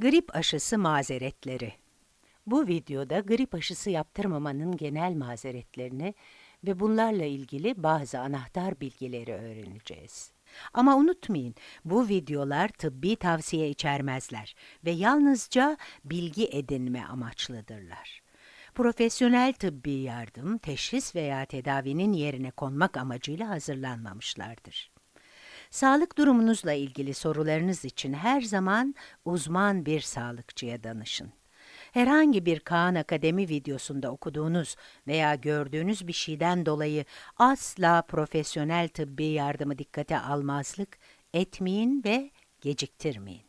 Grip aşısı mazeretleri. Bu videoda grip aşısı yaptırmamanın genel mazeretlerini ve bunlarla ilgili bazı anahtar bilgileri öğreneceğiz. Ama unutmayın, bu videolar tıbbi tavsiye içermezler ve yalnızca bilgi edinme amaçlıdırlar. Profesyonel tıbbi yardım, teşhis veya tedavinin yerine konmak amacıyla hazırlanmamışlardır. Sağlık durumunuzla ilgili sorularınız için her zaman uzman bir sağlıkçıya danışın. Herhangi bir Kaan Akademi videosunda okuduğunuz veya gördüğünüz bir şeyden dolayı asla profesyonel tıbbi yardımı dikkate almazlık etmeyin ve geciktirmeyin.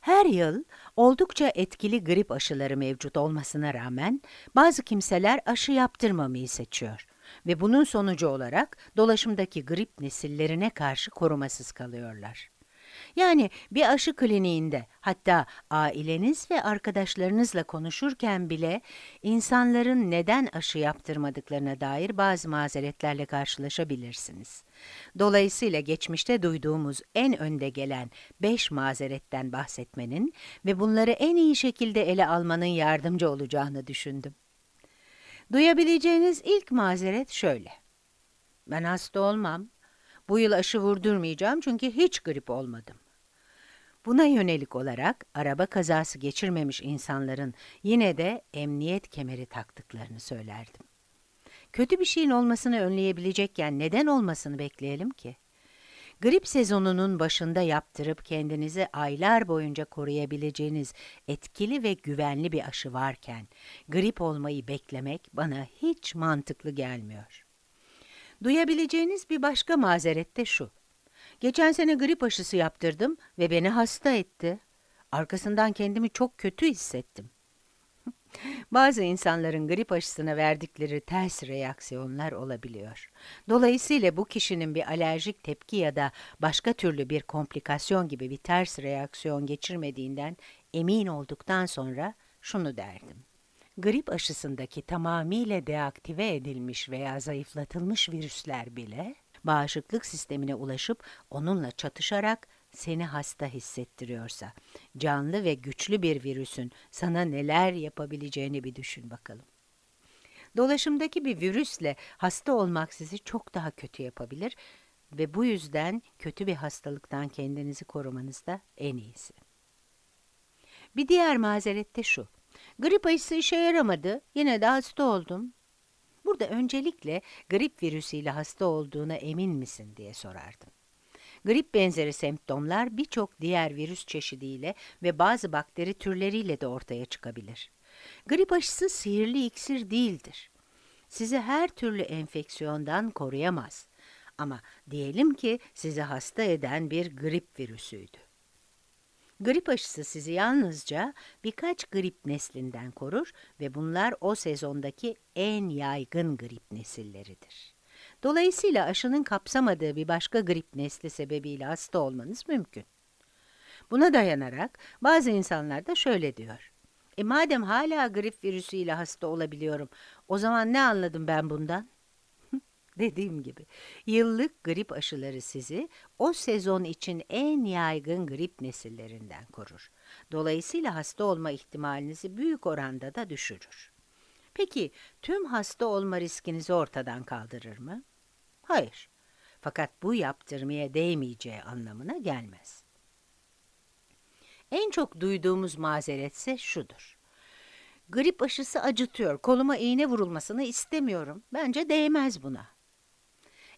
Her yıl oldukça etkili grip aşıları mevcut olmasına rağmen bazı kimseler aşı yaptırmamayı seçiyor ve bunun sonucu olarak dolaşımdaki grip nesillerine karşı korumasız kalıyorlar. Yani bir aşı kliniğinde hatta aileniz ve arkadaşlarınızla konuşurken bile insanların neden aşı yaptırmadıklarına dair bazı mazeretlerle karşılaşabilirsiniz. Dolayısıyla geçmişte duyduğumuz en önde gelen 5 mazeretten bahsetmenin ve bunları en iyi şekilde ele almanın yardımcı olacağını düşündüm. Duyabileceğiniz ilk mazeret şöyle. Ben hasta olmam. Bu yıl aşı vurdurmayacağım çünkü hiç grip olmadım. Buna yönelik olarak araba kazası geçirmemiş insanların yine de emniyet kemeri taktıklarını söylerdim. Kötü bir şeyin olmasını önleyebilecekken neden olmasını bekleyelim ki? Grip sezonunun başında yaptırıp kendinizi aylar boyunca koruyabileceğiniz etkili ve güvenli bir aşı varken grip olmayı beklemek bana hiç mantıklı gelmiyor. Duyabileceğiniz bir başka mazeret de şu. Geçen sene grip aşısı yaptırdım ve beni hasta etti. Arkasından kendimi çok kötü hissettim. Bazı insanların grip aşısına verdikleri ters reaksiyonlar olabiliyor. Dolayısıyla bu kişinin bir alerjik tepki ya da başka türlü bir komplikasyon gibi bir ters reaksiyon geçirmediğinden emin olduktan sonra şunu derdim. Grip aşısındaki tamamıyla deaktive edilmiş veya zayıflatılmış virüsler bile bağışıklık sistemine ulaşıp onunla çatışarak seni hasta hissettiriyorsa, canlı ve güçlü bir virüsün sana neler yapabileceğini bir düşün bakalım. Dolaşımdaki bir virüsle hasta olmak sizi çok daha kötü yapabilir ve bu yüzden kötü bir hastalıktan kendinizi korumanız da en iyisi. Bir diğer mazeret de şu. Grip aşısı işe yaramadı, yine de hasta oldum. Burada öncelikle grip virüsüyle hasta olduğuna emin misin diye sorardım. Grip benzeri semptomlar birçok diğer virüs çeşidiyle ve bazı bakteri türleriyle de ortaya çıkabilir. Grip aşısı sihirli iksir değildir. Sizi her türlü enfeksiyondan koruyamaz. Ama diyelim ki sizi hasta eden bir grip virüsüydü. Grip aşısı sizi yalnızca birkaç grip neslinden korur ve bunlar o sezondaki en yaygın grip nesilleridir. Dolayısıyla aşının kapsamadığı bir başka grip nesli sebebiyle hasta olmanız mümkün. Buna dayanarak bazı insanlar da şöyle diyor. E madem hala grip virüsüyle hasta olabiliyorum, o zaman ne anladım ben bundan? Dediğim gibi, yıllık grip aşıları sizi o sezon için en yaygın grip nesillerinden korur. Dolayısıyla hasta olma ihtimalinizi büyük oranda da düşürür. Peki, tüm hasta olma riskinizi ortadan kaldırır mı? Hayır. Fakat bu yaptırmaya değmeyeceği anlamına gelmez. En çok duyduğumuz mazeretse şudur. Grip aşısı acıtıyor, koluma iğne vurulmasını istemiyorum. Bence değmez buna.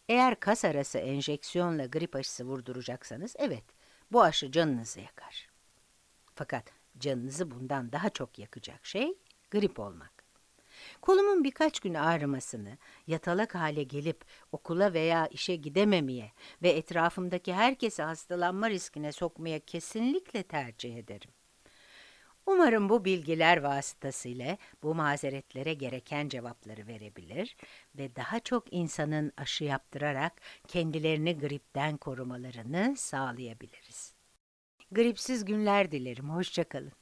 Eğer kas arası enjeksiyonla grip aşısı vurduracaksanız, evet, bu aşı canınızı yakar. Fakat canınızı bundan daha çok yakacak şey, grip olmak. Kolumun birkaç gün ağrımasını, yatalak hale gelip okula veya işe gidememeye ve etrafımdaki herkesi hastalanma riskine sokmaya kesinlikle tercih ederim. Umarım bu bilgiler vasıtasıyla bu mazeretlere gereken cevapları verebilir ve daha çok insanın aşı yaptırarak kendilerini gripten korumalarını sağlayabiliriz. Gripsiz günler dilerim, hoşçakalın.